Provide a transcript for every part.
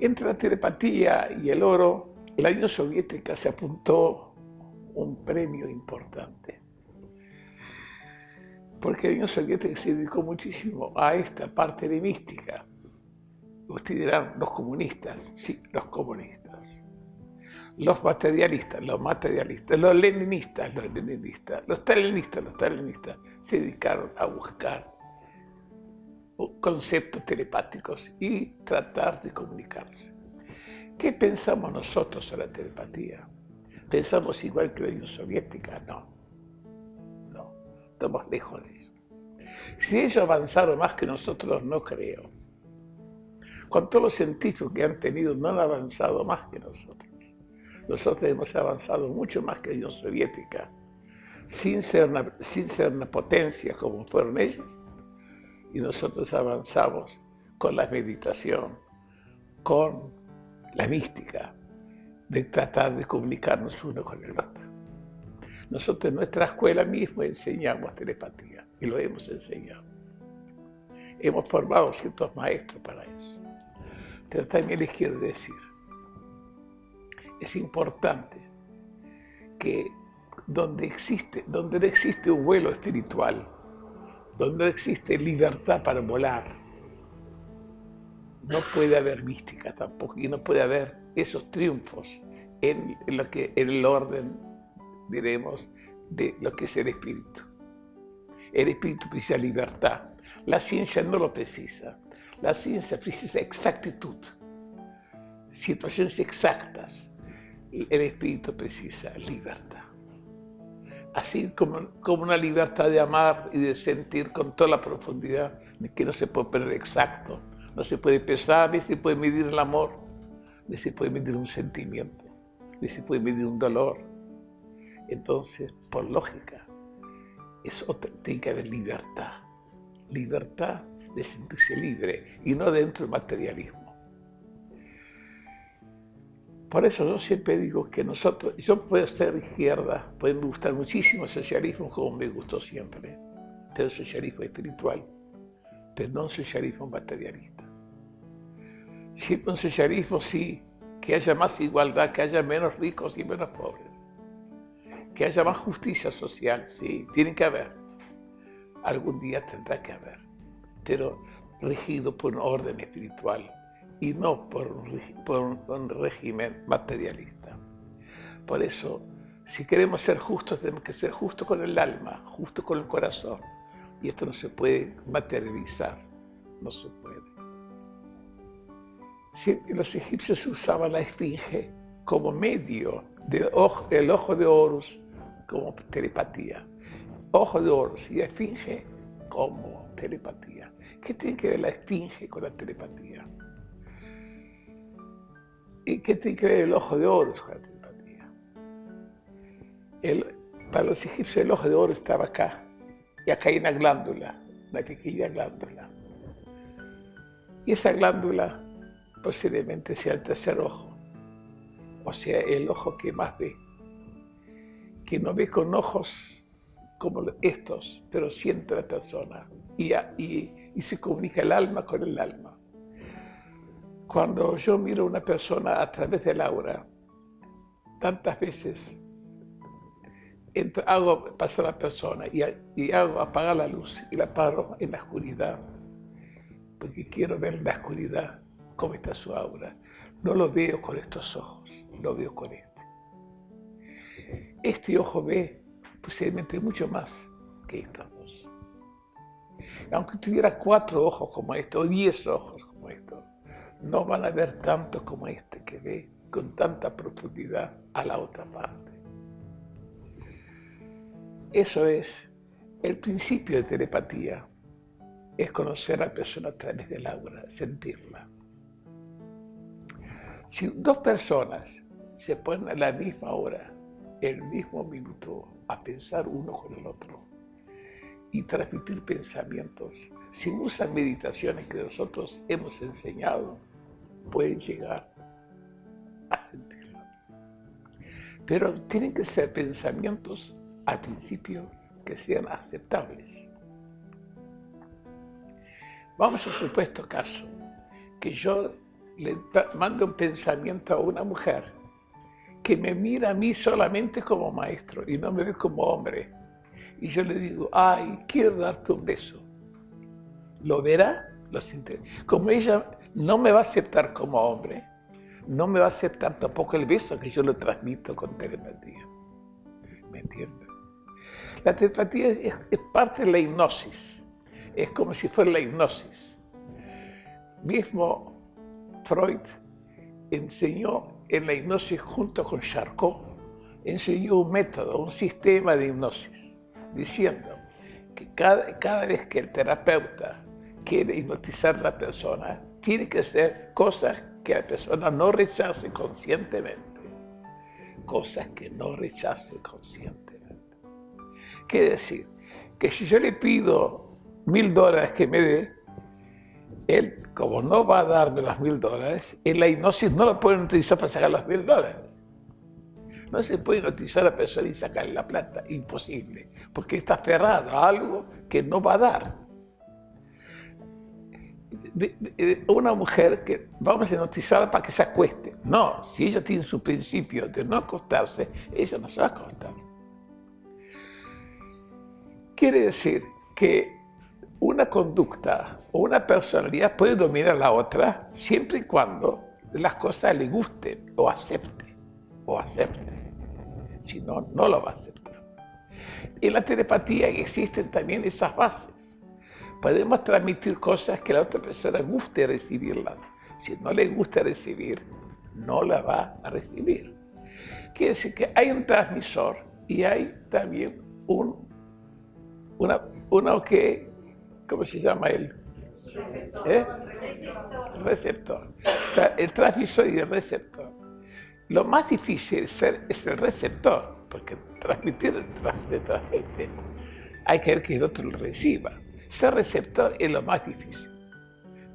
Entre la telepatía y el oro, la Unión Soviética se apuntó un premio importante. Porque la Unión Soviética se dedicó muchísimo a esta parte de mística. Ustedes dirán, los comunistas, sí, los comunistas. Los materialistas, los materialistas, los leninistas, los leninistas, los stalinistas, los stalinistas, se dedicaron a buscar conceptos telepáticos y tratar de comunicarse. ¿Qué pensamos nosotros sobre la telepatía? ¿Pensamos igual que la Unión Soviética? No. No. Estamos lejos de eso. Si ellos avanzaron más que nosotros, no creo. Con todos los científicos que han tenido, no han avanzado más que nosotros. Nosotros hemos avanzado mucho más que la Unión Soviética, sin ser sin ser una potencia como fueron ellos y nosotros avanzamos con la meditación, con la mística, de tratar de comunicarnos uno con el otro. Nosotros en nuestra escuela mismo enseñamos telepatía y lo hemos enseñado. Hemos formado ciertos maestros para eso. Pero también les quiero decir, es importante que donde existe, donde no existe un vuelo espiritual, donde existe libertad para volar, no puede haber mística tampoco y no puede haber esos triunfos en, lo que, en el orden, diremos, de lo que es el espíritu. El espíritu precisa libertad. La ciencia no lo precisa. La ciencia precisa exactitud, situaciones exactas. El espíritu precisa libertad así como, como una libertad de amar y de sentir con toda la profundidad que no se puede poner exacto, no se puede pesar, ni se puede medir el amor, ni se puede medir un sentimiento, ni se puede medir un dolor. Entonces, por lógica, es que haber libertad, libertad de sentirse libre y no dentro del materialismo. Por eso yo siempre digo que nosotros, yo puedo ser izquierda, puede gustar muchísimo el socialismo como me gustó siempre, pero el socialismo espiritual, pero no un socialismo materialista. Siempre un socialismo sí, que haya más igualdad, que haya menos ricos y menos pobres, que haya más justicia social, sí, tiene que haber. Algún día tendrá que haber, pero regido por un orden espiritual y no por un, régimen materialista. Por eso, si queremos ser justos, tenemos que ser justos con el alma, justos con el corazón. Y esto no se puede materializar, no se puede. los egipcios usaban la esfinge como medio del ojo, ojo de Horus como telepatía. Ojo de Horus y esfinge como telepatía. ¿Qué tiene que ver la esfinge con la telepatía? ¿Y qué tiene que ver el ojo de oro con la telepatía? para los egipcios el ojo de oro estaba acá, y acá hay una glándula, una pequeña glándula. Y esa glándula posiblemente sea el tercer ojo, o sea, el ojo que más ve, que no ve con ojos como estos, pero siente la persona y, y se comunica el alma con el alma. Cuando yo miro a una persona a través del aura, tantas veces hago pasar a la persona y, hago apagar la luz y la paro en la oscuridad, porque quiero ver en la oscuridad cómo está su aura. No lo veo con estos ojos, lo veo con este. Este ojo ve posiblemente mucho más que estos dos. Aunque tuviera cuatro ojos como estos, o diez ojos como estos, no van a ver tanto como este que ve con tanta profundidad a la otra parte. Eso es el principio de telepatía, es conocer a la persona a través del aura, sentirla. Si dos personas se ponen a la misma hora, el mismo minuto, a pensar uno con el otro y transmitir pensamientos, si usan meditaciones que nosotros hemos enseñado, pueden llegar a sentirlo. Pero tienen que ser pensamientos al principio que sean aceptables. Vamos a supuesto caso que yo le mando un pensamiento a una mujer que me mira a mí solamente como maestro y no me ve como hombre. Y yo le digo, ay, quiero darte un beso. ¿Lo verá? Lo siente. Como ella no me va a aceptar como hombre, no me va a aceptar tampoco el beso que yo lo transmito con telepatía. ¿Me entiendes? La telepatía es, es parte de la hipnosis. Es como si fuera la hipnosis. Mismo Freud enseñó en la hipnosis junto con Charcot, enseñó un método, un sistema de hipnosis, diciendo que cada, cada vez que el terapeuta quiere hipnotizar a la persona, tiene que hacer cosas que la persona no rechace conscientemente. Cosas que no rechace conscientemente. Quiere decir que si yo le pido mil dólares que me dé, él, como no va a darme las mil dólares, en la hipnosis no lo pueden utilizar para sacar los mil dólares. No se puede hipnotizar a la persona y sacarle la plata, imposible, porque está cerrado a algo que no va a dar. Una mujer que vamos a hipnotizarla para que se acueste. No, si ella tiene su principio de no acostarse, ella no se va a acostar. Quiere decir que una conducta o una personalidad puede dominar a la otra siempre y cuando las cosas le gusten o acepte, o acepte. Si no, no lo va a aceptar. En la telepatía existen también esas bases. Podemos transmitir cosas que la otra persona guste recibirlas. Si no le gusta recibir, no la va a recibir. Quiere decir que hay un transmisor y hay también un, una, uno que ¿cómo se llama él? Receptor. ¿Eh? Receptor. Receptor. El transmisor y el receptor. Lo más difícil es, ser, es el receptor, porque transmitir se transmite. Hay que ver que el otro lo reciba. Ser receptor es lo más difícil.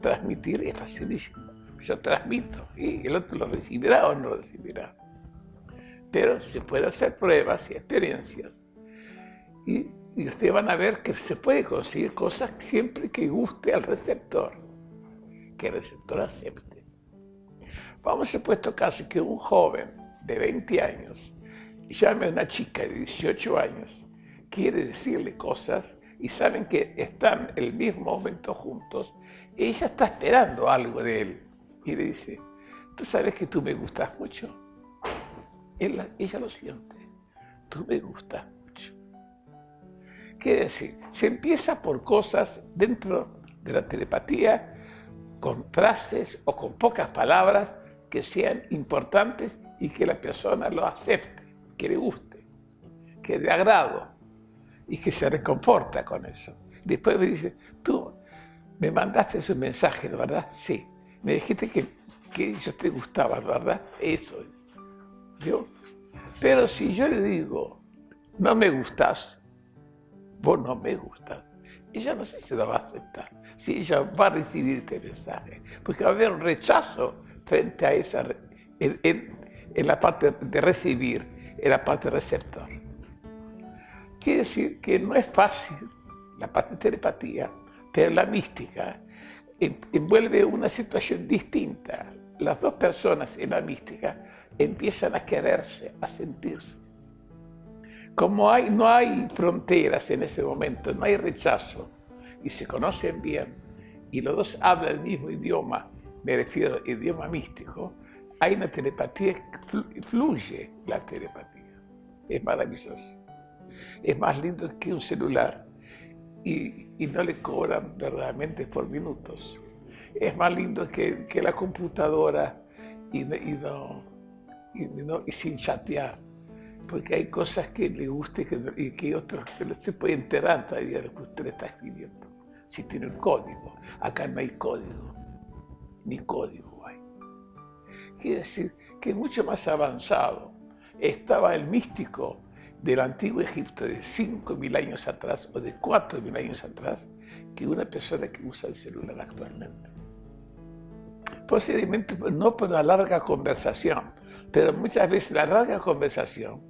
Transmitir es facilísimo. Yo transmito y el otro lo recibirá o no lo recibirá. Pero se pueden hacer pruebas y experiencias. Y y ustedes van a ver que se puede conseguir cosas siempre que guste al receptor, que el receptor acepte. Vamos a supuesto caso que un joven de 20 años llame a una chica de 18 años, quiere decirle cosas y saben que están el mismo momento juntos, ella está esperando algo de él y le dice, tú sabes que tú me gustas mucho. ella lo siente, tú me gustas Quiere decir, se empieza por cosas dentro de la telepatía, con frases o con pocas palabras que sean importantes y que la persona lo acepte, que le guste, que de agrado y que se reconforta con eso. Después me dice, tú me mandaste ese mensaje, ¿verdad? Sí. Me dijiste que, que yo te gustaba, ¿verdad? Eso. Pero si yo le digo, no me gustas, vos no me gustas, ella no sé si lo va a aceptar, si ella va a recibir este mensaje, porque va a haber un rechazo frente a esa, en, la parte de recibir, en la parte receptor. Quiere decir que no es fácil la parte de telepatía, pero la mística envuelve una situación distinta. Las dos personas en la mística empiezan a quererse, a sentirse. Como no hay fronteras en ese momento, no hay rechazo, y se conocen bien, y los dos hablan el mismo idioma, me refiero al idioma místico, hay una telepatía, fluye la telepatía. Es maravilloso. Es más lindo que un celular y, no le cobran verdaderamente por minutos. Es más lindo que, la computadora y, no, y sin chatear porque hay cosas que le guste y que otros que no se puede enterar todavía de lo que usted está escribiendo. Si tiene un código, acá no hay código, ni código hay. Quiere decir que es mucho más avanzado. Estaba el místico del antiguo Egipto de 5.000 años atrás o de 4.000 años atrás que una persona que usa el celular actualmente. Posiblemente no por una larga conversación, pero muchas veces la larga conversación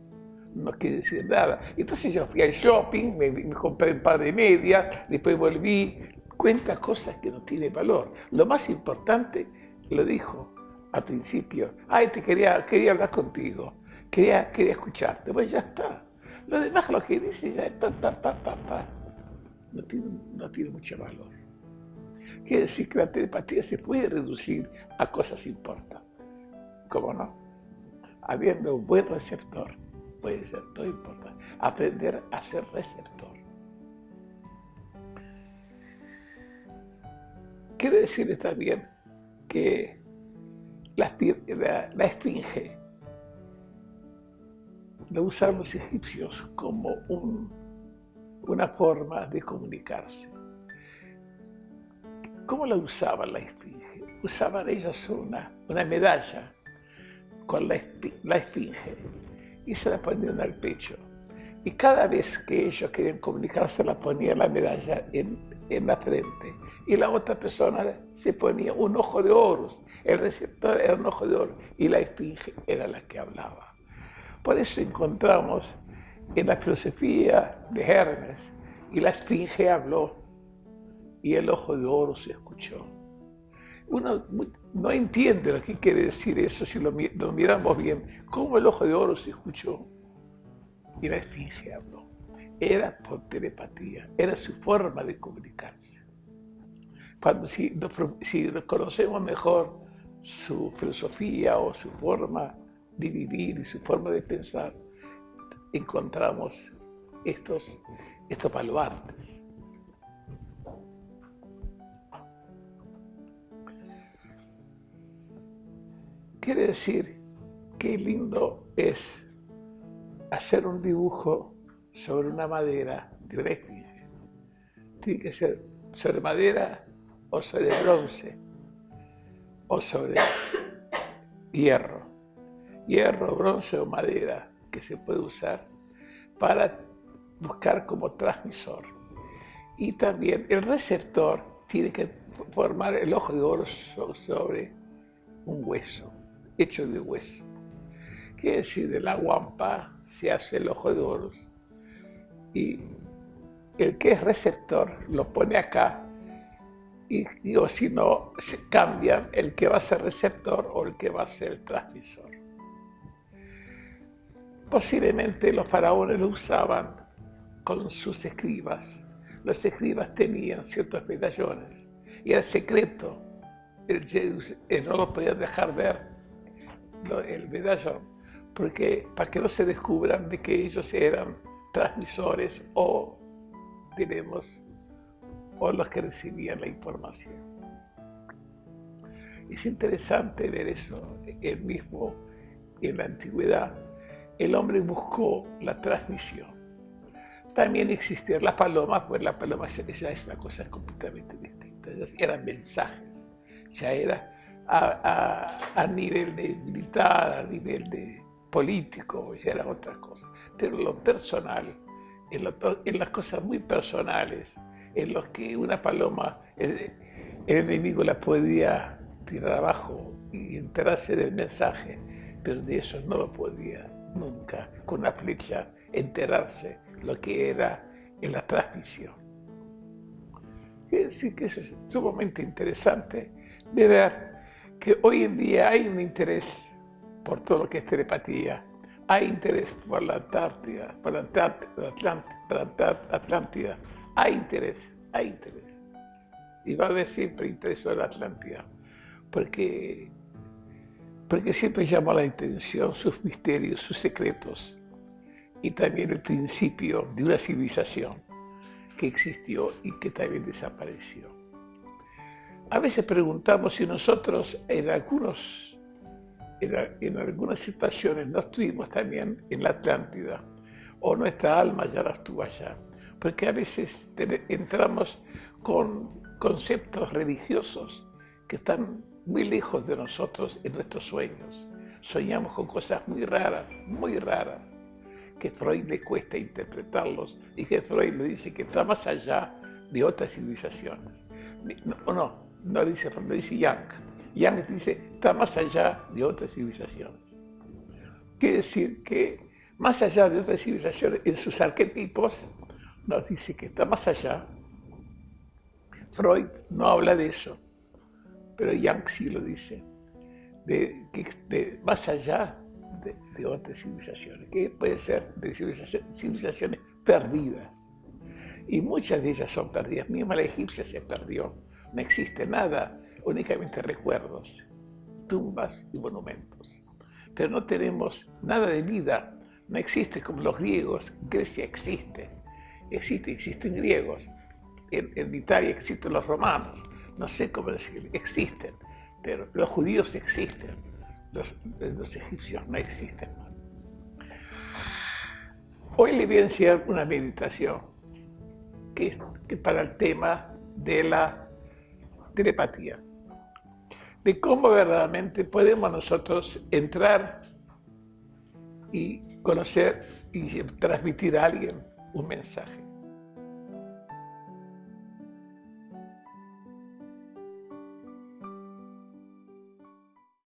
no quiere decir nada. Entonces yo fui al shopping, me, compré un par de medias, después volví, cuenta cosas que no tienen valor. Lo más importante, lo dijo, al principio, ay, te quería, quería hablar contigo, quería, quería escucharte, pues ya está. Lo demás, lo que dice, ya pa, pa, pa, pa, pa, no tiene, no tiene mucho valor. Quiere decir que la telepatía se puede reducir a cosas importantes. ¿Cómo no? Habiendo un buen receptor, puede ser todo importante. Aprender a ser receptor. Quiere decir también que la, la, la esfinge lo usaban los egipcios como un, una forma de comunicarse. ¿Cómo la usaban la esfinge? Usaban ellas una, una medalla con la, la esfinge y se la ponían al pecho. Y cada vez que ellos querían comunicarse, la ponían la medalla en, en la frente. Y la otra persona se ponía un ojo de oro. El receptor era un ojo de oro y la esfinge era la que hablaba. Por eso encontramos en la filosofía de Hermes, y la esfinge habló, y el ojo de oro se escuchó. Uno no entiende lo que quiere decir eso si lo, miramos bien. ¿Cómo el ojo de oro se escuchó? Y la esfinge habló. Era por telepatía, era su forma de comunicarse. Cuando si, si conocemos mejor su filosofía o su forma de y su forma de pensar, encontramos estos, estos baluartes. Quiere decir qué lindo es hacer un dibujo sobre una madera de Tiene que ser sobre madera o sobre bronce o sobre hierro hierro, bronce o madera que se puede usar para buscar como transmisor. Y también el receptor tiene que formar el ojo de oro sobre un hueso, hecho de hueso. Quiere decir, de la guampa se hace el ojo de oro y el que es receptor lo pone acá y si no, se cambian el que va a ser receptor o el que va a ser transmisor. Posiblemente los faraones lo usaban con sus escribas. Los escribas tenían ciertos medallones y era secreto. no lo podían dejar ver el medallón, porque para que no se descubran de que ellos eran transmisores o, o los que recibían la información. Es interesante ver eso, el mismo en la antigüedad el hombre buscó la transmisión. También existían las palomas, pues la paloma ya es una cosa completamente distinta. eran mensajes, ya era a, nivel de militar, a nivel de político, ya era otra cosa. Pero lo personal, en, las cosas muy personales, en los que una paloma, el, el enemigo la podía tirar abajo y enterarse del mensaje, pero de eso no lo podía nunca con una flecha enterarse lo que era en la transmisión. Decir que es sumamente interesante de ver que hoy en día hay un interés por todo lo que es telepatía, hay interés por la Antártida, por la Atlántida, hay interés, hay interés. Y va a haber siempre interés en la Atlántida, porque porque siempre llama la atención sus misterios, sus secretos y también el principio de una civilización que existió y que también desapareció. A veces preguntamos si nosotros en, algunos, en, algunas situaciones no estuvimos también en la Atlántida o nuestra alma ya no estuvo allá, porque a veces entramos con conceptos religiosos que están muy lejos de nosotros en nuestros sueños. Soñamos con cosas muy raras, muy raras, que Freud le cuesta interpretarlos y que Freud le dice que está más allá de otras civilizaciones. No, no, no dice Freud, lo dice Young. Young dice está más allá de otras civilizaciones. Quiere decir que más allá de otras civilizaciones, en sus arquetipos, nos dice que está más allá. Freud no habla de eso pero Yang sí lo dice. de, de más allá de, de, otras civilizaciones, que pueden ser de civilizaciones perdidas. Y muchas de ellas son perdidas. Misma la egipcia se perdió. No existe nada, únicamente recuerdos, tumbas y monumentos. Pero no tenemos nada de vida. No existe como los griegos. Grecia existe. Existe, existen griegos. En, en Italia existen los romanos. No sé cómo decir, existen pero los judíos existen, los, los egipcios no existen. Hoy le voy a enseñar una meditación que, que para el tema de la telepatía, de cómo verdaderamente podemos nosotros entrar y conocer y transmitir a alguien un mensaje.